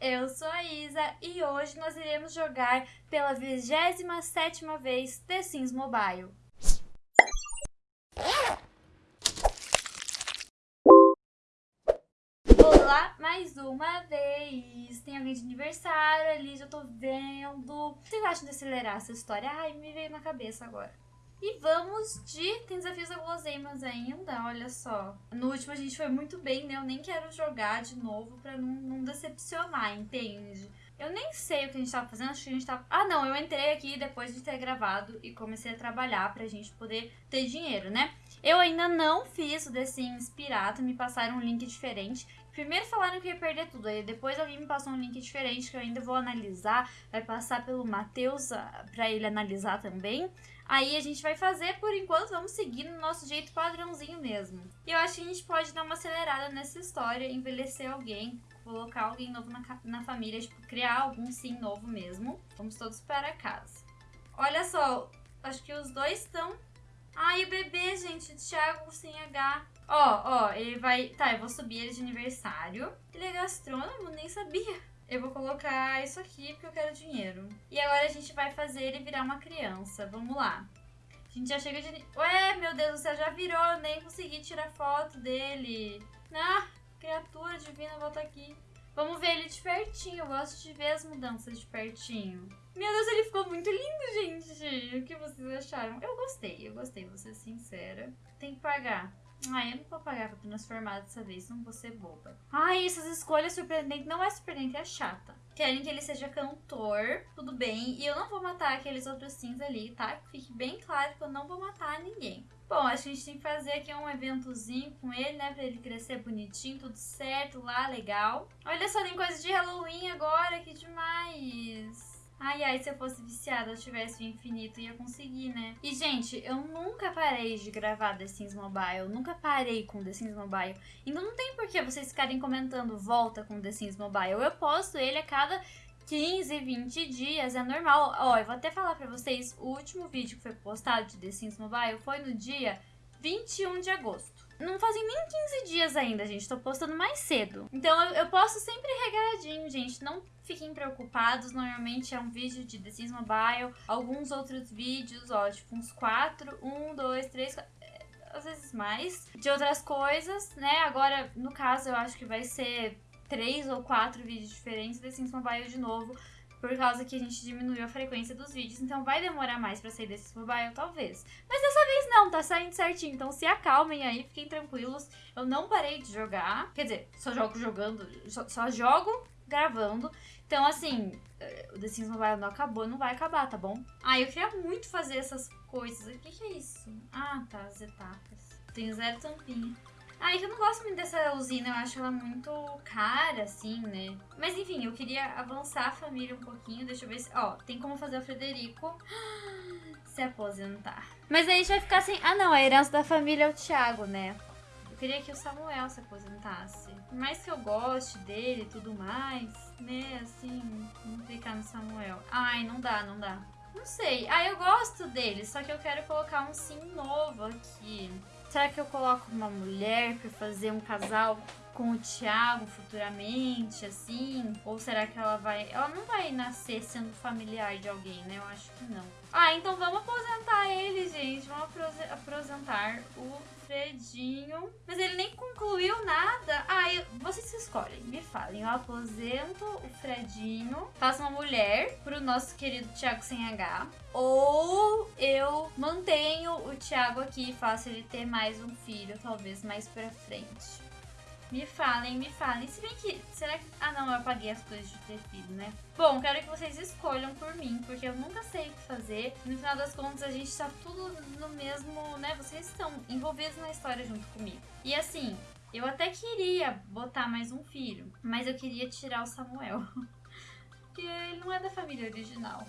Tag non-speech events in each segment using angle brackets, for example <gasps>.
eu sou a Isa e hoje nós iremos jogar pela 27ª vez The Sims Mobile. Olá, mais uma vez! Tem alguém de aniversário ali, já tô vendo. O que vocês acham de acelerar essa história? Ai, me veio na cabeça agora. E vamos de... Tem desafios da guloseimas ainda, olha só. No último a gente foi muito bem, né? Eu nem quero jogar de novo pra não, não decepcionar, entende? Eu nem sei o que a gente tava fazendo, acho que a gente tava... Ah, não, eu entrei aqui depois de ter gravado e comecei a trabalhar pra gente poder ter dinheiro, né? Eu ainda não fiz o The Sims Pirata, me passaram um link diferente. Primeiro falaram que ia perder tudo, aí depois alguém me passou um link diferente que eu ainda vou analisar, vai passar pelo Matheus ah, pra ele analisar também. Aí a gente vai fazer, por enquanto, vamos seguir no nosso jeito padrãozinho mesmo. E eu acho que a gente pode dar uma acelerada nessa história, envelhecer alguém, colocar alguém novo na, na família, tipo, criar algum sim novo mesmo. Vamos todos para casa. Olha só, acho que os dois estão... Ai, o bebê, gente, Thiago sem H. Ó, ó, ele vai... Tá, eu vou subir ele de aniversário. Ele é gastrônomo? Nem sabia. Eu vou colocar isso aqui porque eu quero dinheiro. E agora a gente vai fazer ele virar uma criança. Vamos lá. A gente já chega de... Ué, meu Deus do céu, já virou. Eu nem consegui tirar foto dele. Ah, criatura divina, volta aqui. Vamos ver ele de pertinho. Eu gosto de ver as mudanças de pertinho. Meu Deus, ele ficou muito lindo, gente. O que vocês acharam? Eu gostei, eu gostei, vou ser sincera. Tem que pagar. Ai, eu não vou pagar pra transformar dessa vez, não vou ser boba. Ai, essas escolhas surpreendentes não é surpreendente, é chata. Querem que ele seja cantor, tudo bem. E eu não vou matar aqueles outros sims ali, tá? Fique bem claro que eu não vou matar ninguém. Bom, acho que a gente tem que fazer aqui um eventozinho com ele, né? Pra ele crescer bonitinho, tudo certo lá, legal. Olha só, tem coisa de Halloween agora, que demais. Ai, ai, se eu fosse viciada, eu tivesse o infinito, ia conseguir, né? E, gente, eu nunca parei de gravar The Sims Mobile. Nunca parei com The Sims Mobile. Então não tem por que vocês ficarem comentando volta com The Sims Mobile. Eu posto ele a cada 15, 20 dias, é normal. Ó, eu vou até falar pra vocês, o último vídeo que foi postado de The Sims Mobile foi no dia 21 de agosto. Não fazem nem 15 dias ainda, gente. Tô postando mais cedo. Então eu, eu posto sempre regradinho, gente. Não fiquem preocupados. Normalmente é um vídeo de The Sims Mobile. Alguns outros vídeos, ó, tipo uns 4. 1, 2, 3, às vezes mais. De outras coisas, né? Agora, no caso, eu acho que vai ser três ou quatro vídeos diferentes The Sims Mobile de novo por causa que a gente diminuiu a frequência dos vídeos, então vai demorar mais pra sair desse mobile, talvez. Mas dessa vez não, tá saindo certinho, então se acalmem aí, fiquem tranquilos. Eu não parei de jogar, quer dizer, só jogo jogando, só, só jogo gravando. Então, assim, eh, o The Sims Mobile não acabou, não vai acabar, tá bom? Ah, eu queria muito fazer essas coisas. O que, que é isso? Ah, tá, as etapas. Tenho zero tampinha. Ah, eu não gosto muito dessa usina, eu acho ela muito cara, assim, né? Mas enfim, eu queria avançar a família um pouquinho, deixa eu ver se... Ó, tem como fazer o Frederico <gasps> se aposentar. Mas aí a gente vai ficar sem... Ah, não, a herança da família é o Thiago, né? Eu queria que o Samuel se aposentasse. Por mais que eu goste dele e tudo mais, né, assim, vamos clicar no Samuel. Ai, não dá, não dá. Não sei. Ah, eu gosto dele, só que eu quero colocar um sim novo aqui. Será que eu coloco uma mulher para fazer um casal com o Thiago futuramente, assim? Ou será que ela vai... Ela não vai nascer sendo familiar de alguém, né? Eu acho que não. Ah, então vamos aposentar ele, gente. Vamos aposentar o Fredinho. Mas ele nem concluiu nada. Vocês escolhem, me falem. Eu aposento o Fredinho, faço uma mulher pro nosso querido Thiago sem H. Ou eu mantenho o Thiago aqui e faço ele ter mais um filho, talvez mais pra frente. Me falem, me falem. Se bem que. Será que. Ah, não, eu apaguei as coisas de ter filho, né? Bom, quero que vocês escolham por mim, porque eu nunca sei o que fazer. No final das contas, a gente tá tudo no mesmo, né? Vocês estão envolvidos na história junto comigo. E assim, eu até queria botar mais um filho, mas eu queria tirar o Samuel. <laughs> porque ele não é da família original.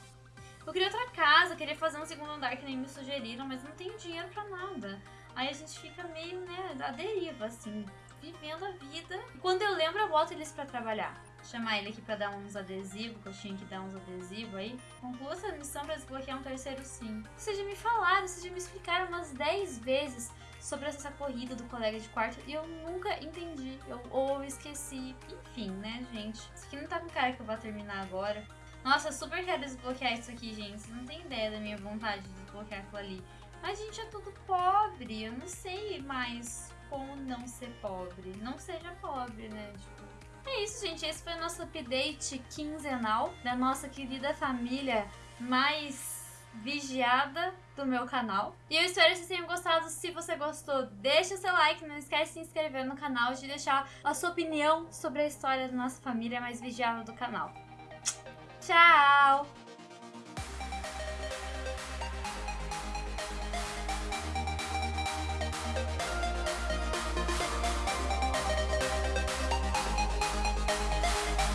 Eu queria outra casa, queria fazer um segundo andar que nem me sugeriram, mas não tenho dinheiro pra nada. Aí a gente fica meio, né, à deriva, assim vivendo a vida. E quando eu lembro, eu boto eles pra trabalhar. Chamar ele aqui pra dar uns adesivos, que eu tinha que dar uns adesivos aí. Conclua essa missão pra desbloquear um terceiro sim. Vocês já me falaram, vocês já me explicaram umas 10 vezes sobre essa corrida do colega de quarto e eu nunca entendi. Eu, ou eu esqueci. Enfim, né, gente? Isso aqui não tá com cara que eu vou terminar agora. Nossa, eu super quero desbloquear isso aqui, gente. Vocês não tem ideia da minha vontade de desbloquear aquilo ali. Mas a gente é tudo pobre. Eu não sei mais como não ser pobre. Não seja pobre, né? Tipo, é isso, gente. Esse foi o nosso update quinzenal da nossa querida família mais vigiada do meu canal. E eu espero que vocês tenham gostado. Se você gostou, deixa seu like. Não esquece de se inscrever no canal e de deixar a sua opinião sobre a história da nossa família mais vigiada do canal. Tchau!